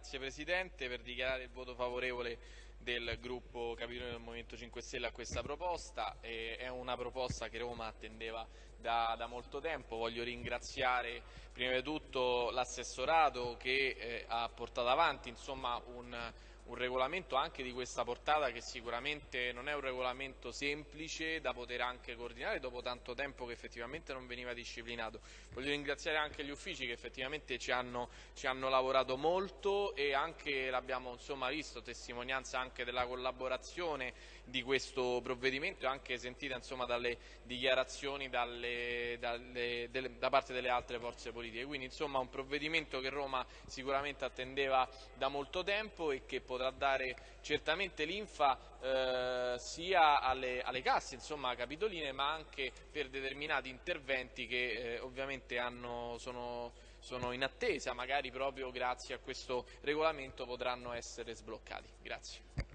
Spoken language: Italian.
Grazie Presidente per dichiarare il voto favorevole del gruppo Capitolino del Movimento 5 Stelle a questa proposta. È una proposta che Roma attendeva da, da, molto tempo. Voglio ringraziare prima di tutto l'assessorato che eh, ha portato avanti insomma, un un regolamento anche di questa portata che sicuramente non è un regolamento semplice da poter anche coordinare dopo tanto tempo che effettivamente non veniva disciplinato. Voglio ringraziare anche gli uffici che effettivamente ci hanno, ci hanno lavorato molto e anche l'abbiamo visto, testimonianza anche della collaborazione di questo provvedimento e anche sentita insomma, dalle dichiarazioni dalle, dalle, delle, da parte delle altre forze politiche. Quindi insomma un provvedimento che Roma sicuramente attendeva da molto tempo e che potrà dare certamente linfa eh, sia alle, alle, casse insomma, capitoline ma anche per determinati interventi che eh, ovviamente hanno, sono, sono in attesa, magari proprio grazie a questo regolamento potranno essere sbloccati. Grazie.